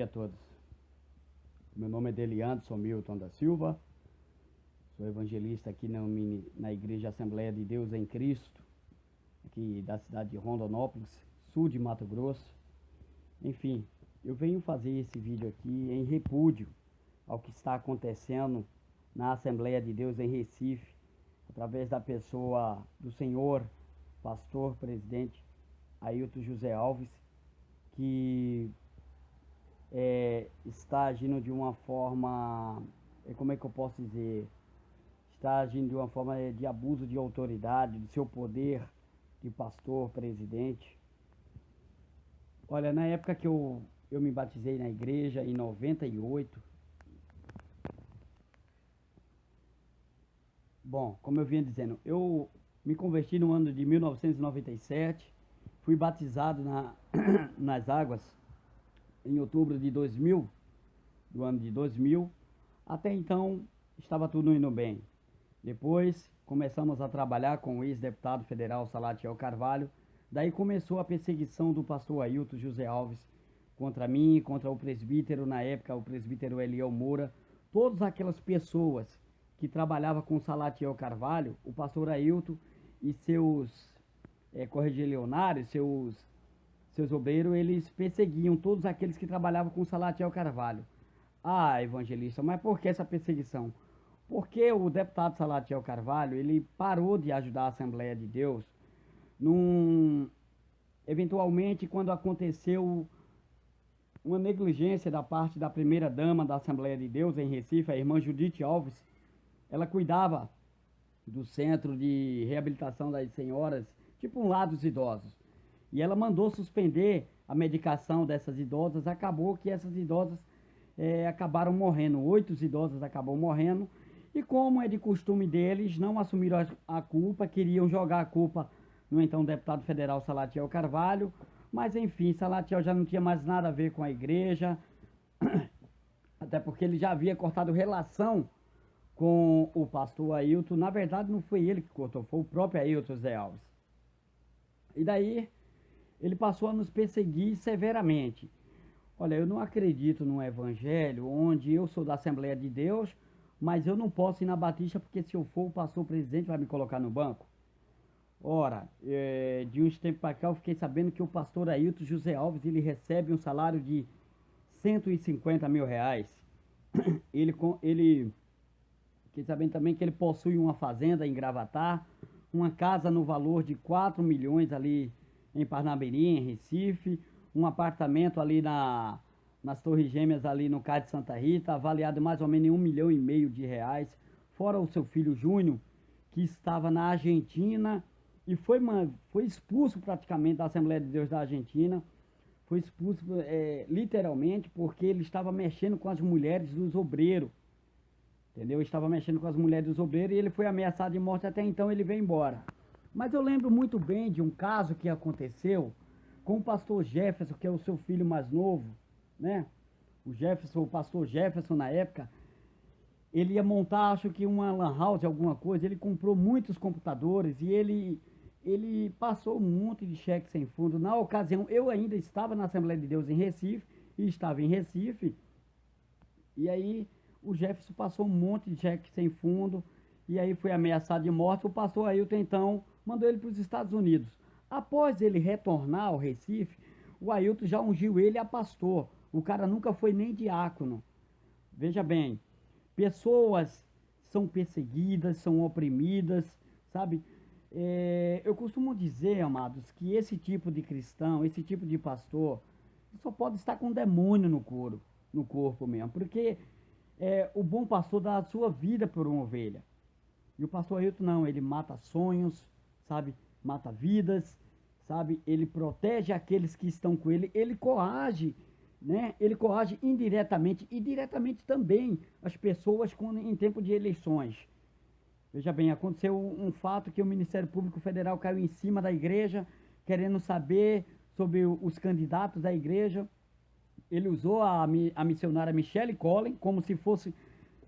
Dia a todos. Meu nome é Delianderson Milton da Silva. Sou evangelista aqui na, na Igreja Assembleia de Deus em Cristo, aqui da cidade de Rondonópolis, sul de Mato Grosso. Enfim, eu venho fazer esse vídeo aqui em repúdio ao que está acontecendo na Assembleia de Deus em Recife, através da pessoa do senhor pastor presidente Ailton José Alves, que é, está agindo de uma forma, é, como é que eu posso dizer, está agindo de uma forma é, de abuso de autoridade, do seu poder de pastor, presidente. Olha, na época que eu, eu me batizei na igreja, em 98, bom, como eu vinha dizendo, eu me converti no ano de 1997, fui batizado na, nas águas em outubro de 2000, do ano de 2000. Até então estava tudo indo bem. Depois começamos a trabalhar com o ex-deputado federal Salatiel Carvalho. Daí começou a perseguição do pastor Ailton José Alves contra mim, contra o presbítero, na época o presbítero Eliel Moura, todas aquelas pessoas que trabalhavam com Salatiel Carvalho, o pastor Ailton e seus é, correligionários, seus seus obreiros, eles perseguiam todos aqueles que trabalhavam com Salatiel Carvalho. Ah, evangelista, mas por que essa perseguição? Porque o deputado Salatiel Carvalho, ele parou de ajudar a Assembleia de Deus num... eventualmente quando aconteceu uma negligência da parte da primeira dama da Assembleia de Deus em Recife, a irmã Judite Alves, ela cuidava do centro de reabilitação das senhoras, tipo um lado dos idosos. E ela mandou suspender a medicação dessas idosas. Acabou que essas idosas é, acabaram morrendo. Oito idosas acabou morrendo. E como é de costume deles, não assumiram a, a culpa, queriam jogar a culpa no então deputado federal Salatiel Carvalho. Mas enfim, Salatiel já não tinha mais nada a ver com a igreja. Até porque ele já havia cortado relação com o pastor Ailton. Na verdade, não foi ele que cortou, foi o próprio Ailton Zé Alves. E daí ele passou a nos perseguir severamente. Olha, eu não acredito num evangelho onde eu sou da Assembleia de Deus, mas eu não posso ir na Batista porque se eu for o pastor presidente vai me colocar no banco. Ora, é, de uns tempos para cá eu fiquei sabendo que o pastor Ailton José Alves ele recebe um salário de 150 mil reais. Ele, ele fiquei sabendo também que ele possui uma fazenda em Gravatar, uma casa no valor de 4 milhões ali em Parnamirim, em Recife, um apartamento ali na, nas Torres Gêmeas, ali no Cais de Santa Rita, avaliado mais ou menos em um milhão e meio de reais, fora o seu filho Júnior, que estava na Argentina e foi, foi expulso praticamente da Assembleia de Deus da Argentina, foi expulso é, literalmente porque ele estava mexendo com as mulheres dos obreiros, entendeu? Estava mexendo com as mulheres dos obreiros e ele foi ameaçado de morte, até então ele veio embora. Mas eu lembro muito bem de um caso que aconteceu com o pastor Jefferson, que é o seu filho mais novo, né? O Jefferson, o pastor Jefferson na época, ele ia montar, acho que uma lan house, alguma coisa, ele comprou muitos computadores e ele, ele passou um monte de cheques sem fundo. Na ocasião, eu ainda estava na Assembleia de Deus em Recife, e estava em Recife, e aí o Jefferson passou um monte de cheques sem fundo, e aí foi ameaçado de morte. O pastor Ailton, então, mandou ele para os Estados Unidos. Após ele retornar ao Recife, o Ailton já ungiu ele a pastor. O cara nunca foi nem diácono. Veja bem, pessoas são perseguidas, são oprimidas, sabe? É, eu costumo dizer, amados, que esse tipo de cristão, esse tipo de pastor, só pode estar com demônio no corpo, no corpo mesmo, porque é, o bom pastor dá a sua vida por uma ovelha. E o pastor Ailton não, ele mata sonhos, sabe? Mata vidas, sabe? Ele protege aqueles que estão com ele, ele coage, né? Ele coage indiretamente e diretamente também as pessoas com, em tempo de eleições. Veja bem, aconteceu um fato que o Ministério Público Federal caiu em cima da igreja, querendo saber sobre os candidatos da igreja. Ele usou a, a missionária Michelle Collin como se fosse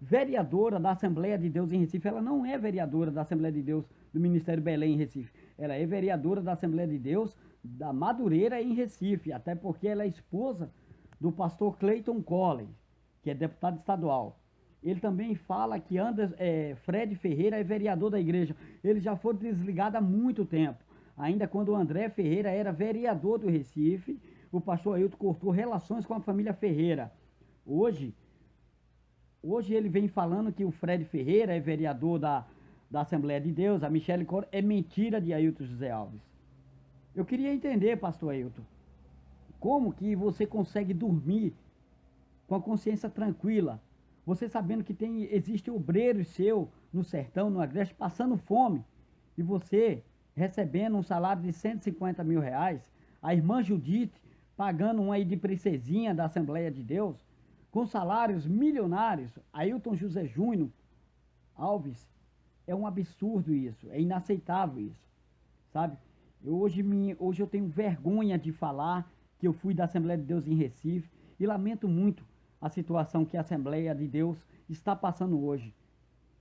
vereadora da Assembleia de Deus em Recife. Ela não é vereadora da Assembleia de Deus do Ministério Belém em Recife. Ela é vereadora da Assembleia de Deus da Madureira em Recife, até porque ela é esposa do pastor Clayton Collins, que é deputado estadual. Ele também fala que Anders, é, Fred Ferreira é vereador da igreja. Ele já foi desligado há muito tempo. Ainda quando o André Ferreira era vereador do Recife, o pastor Ailton cortou relações com a família Ferreira. Hoje, hoje ele vem falando que o Fred Ferreira é vereador da, da Assembleia de Deus, a Michele Cor é mentira de Ailton José Alves. Eu queria entender, pastor Ailton, como que você consegue dormir com a consciência tranquila, você sabendo que tem existe obreiro seu no sertão, no agreste, passando fome, e você recebendo um salário de 150 mil reais, a irmã Judite pagando um aí de princesinha da Assembleia de Deus, com salários milionários, Ailton José Júnior Alves, é um absurdo isso, é inaceitável isso, sabe? Eu, hoje, me, hoje eu tenho vergonha de falar que eu fui da Assembleia de Deus em Recife e lamento muito a situação que a Assembleia de Deus está passando hoje.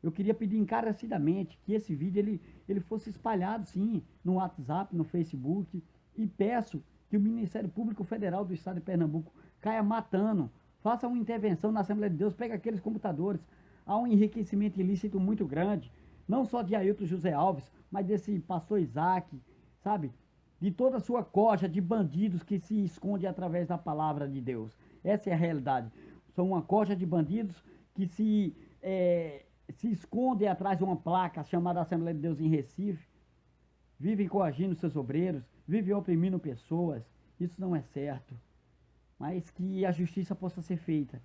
Eu queria pedir encarecidamente que esse vídeo ele, ele fosse espalhado sim no WhatsApp, no Facebook e peço que o Ministério Público Federal do Estado de Pernambuco caia matando, faça uma intervenção na Assembleia de Deus, pegue aqueles computadores. Há um enriquecimento ilícito muito grande, não só de Ailton José Alves, mas desse pastor Isaac, sabe? De toda a sua coja de bandidos que se esconde através da palavra de Deus. Essa é a realidade. São uma coja de bandidos que se é, se escondem atrás de uma placa chamada Assembleia de Deus em Recife, vivem coagindo seus obreiros, vivem oprimindo pessoas. Isso não é certo. Mas que a justiça possa ser feita.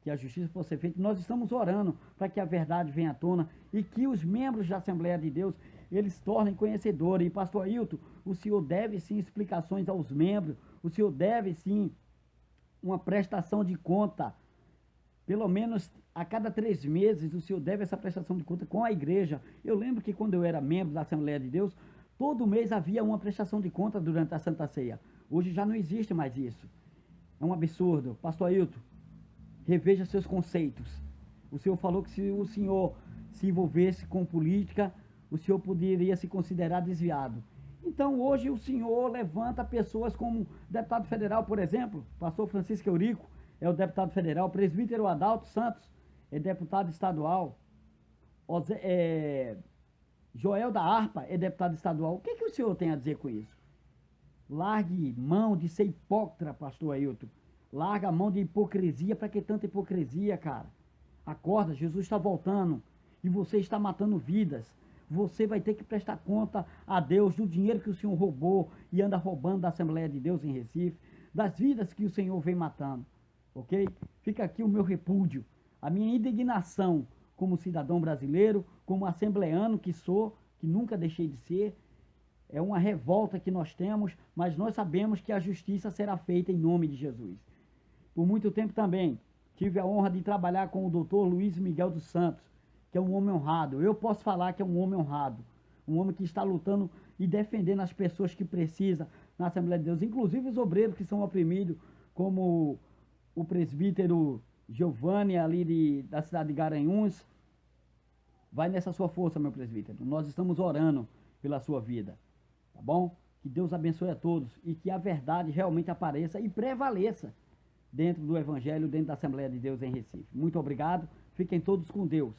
Que a justiça possa ser feita. Nós estamos orando para que a verdade venha à tona e que os membros da Assembleia de Deus eles tornem conhecedores. E pastor Ailton, o senhor deve sim explicações aos membros, o senhor deve sim uma prestação de conta pelo menos a cada três meses o senhor deve essa prestação de conta com a igreja. Eu lembro que quando eu era membro da Assembleia de Deus, todo mês havia uma prestação de conta durante a Santa Ceia. Hoje já não existe mais isso. É um absurdo. Pastor Ailton, reveja seus conceitos. O senhor falou que se o senhor se envolvesse com política, o senhor poderia se considerar desviado. Então hoje o senhor levanta pessoas como deputado federal, por exemplo, pastor Francisco Eurico, é o deputado federal, presbítero Adalto Santos é deputado estadual, é, Joel da Arpa é deputado estadual. O que, que o senhor tem a dizer com isso? Largue mão de ser hipócrita, pastor Ailton. Larga a mão de hipocrisia. Para que tanta hipocrisia, cara? Acorda, Jesus está voltando e você está matando vidas. Você vai ter que prestar conta a Deus do dinheiro que o Senhor roubou e anda roubando da Assembleia de Deus em Recife, das vidas que o Senhor vem matando ok? Fica aqui o meu repúdio, a minha indignação como cidadão brasileiro, como assembleano que sou, que nunca deixei de ser. É uma revolta que nós temos, mas nós sabemos que a justiça será feita em nome de Jesus. Por muito tempo também tive a honra de trabalhar com o doutor Luiz Miguel dos Santos, que é um homem honrado. Eu posso falar que é um homem honrado, um homem que está lutando e defendendo as pessoas que precisam na Assembleia de Deus, inclusive os obreiros que são oprimidos, como o presbítero Giovanni, ali de, da cidade de Garanhuns. Vai nessa sua força, meu presbítero. Nós estamos orando pela sua vida. Tá bom? Que Deus abençoe a todos e que a verdade realmente apareça e prevaleça dentro do Evangelho, dentro da Assembleia de Deus em Recife. Muito obrigado. Fiquem todos com Deus.